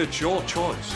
It's your choice.